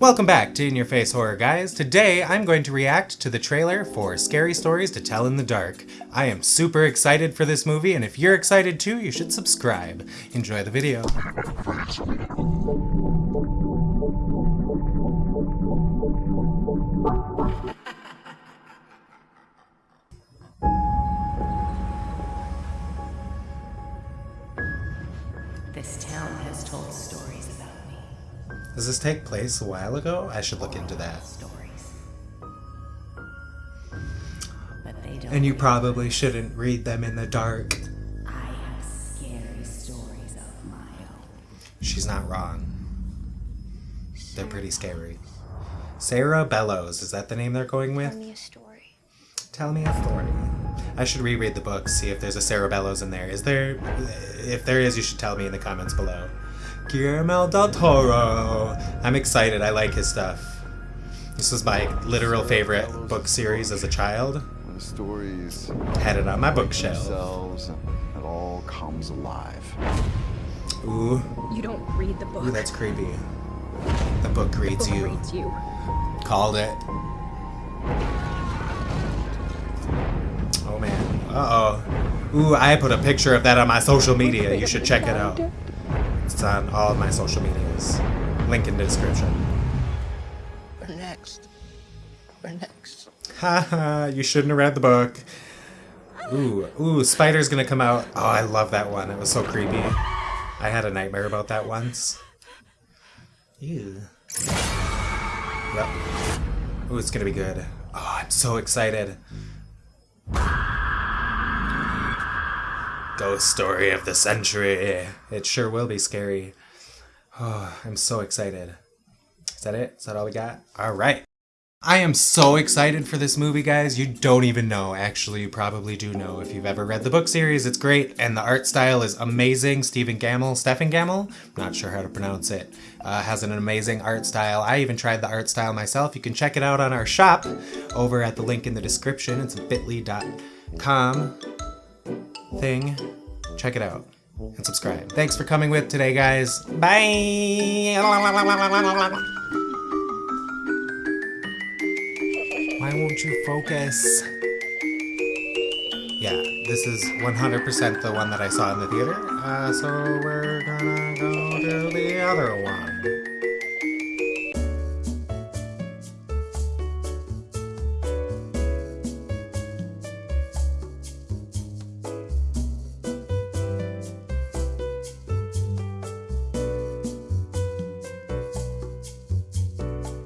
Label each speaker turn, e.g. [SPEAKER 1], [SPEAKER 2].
[SPEAKER 1] Welcome back to In Your Face Horror Guys. Today I'm going to react to the trailer for Scary Stories to Tell in the Dark. I am super excited for this movie and if you're excited too, you should subscribe. Enjoy the video.
[SPEAKER 2] This town has told stories.
[SPEAKER 1] Does this take place a while ago? I should look into that.
[SPEAKER 2] Stories. But they don't.
[SPEAKER 1] And you probably shouldn't read them in the dark.
[SPEAKER 2] I have scary stories of my own.
[SPEAKER 1] She's not wrong. They're pretty scary. Sarah Bellows, is that the name they're going with?
[SPEAKER 3] Tell me a story.
[SPEAKER 1] Tell me a story. I should reread the book, see if there's a Sarah Bellows in there. Is there? If there is, you should tell me in the comments below. Guillermo del Toro. I'm excited. I like his stuff. This was my literal favorite book series as a child.
[SPEAKER 4] The stories
[SPEAKER 1] Had it on my bookshelf.
[SPEAKER 4] it all comes alive.
[SPEAKER 1] Ooh,
[SPEAKER 3] You don't read the book.
[SPEAKER 1] ooh, that's creepy. The book reads
[SPEAKER 3] book
[SPEAKER 1] you.
[SPEAKER 3] reads you.
[SPEAKER 1] Called it. Oh man. Uh oh. Ooh, I put a picture of that on my social media. You should check it out. It's on all of my social medias. Link in the description.
[SPEAKER 5] We're next. We're next.
[SPEAKER 1] Haha, you shouldn't have read the book. Ooh, ooh, Spider's gonna come out. Oh, I love that one. It was so creepy. I had a nightmare about that once. Ew. Yep. Ooh, it's gonna be good. Oh, I'm so excited. Ghost story of the century. It sure will be scary. Oh, I'm so excited. Is that it? Is that all we got? All right. I am so excited for this movie, guys. You don't even know. Actually, you probably do know if you've ever read the book series. It's great, and the art style is amazing. Stephen Gammell, Stephen Gammell, not sure how to pronounce it, uh, has an amazing art style. I even tried the art style myself. You can check it out on our shop over at the link in the description. It's bit.ly.com thing. Check it out and subscribe. Thanks for coming with today, guys. Bye. Why won't you focus? Yeah, this is 100% the one that I saw in the theater, uh, so we're gonna go to the other one.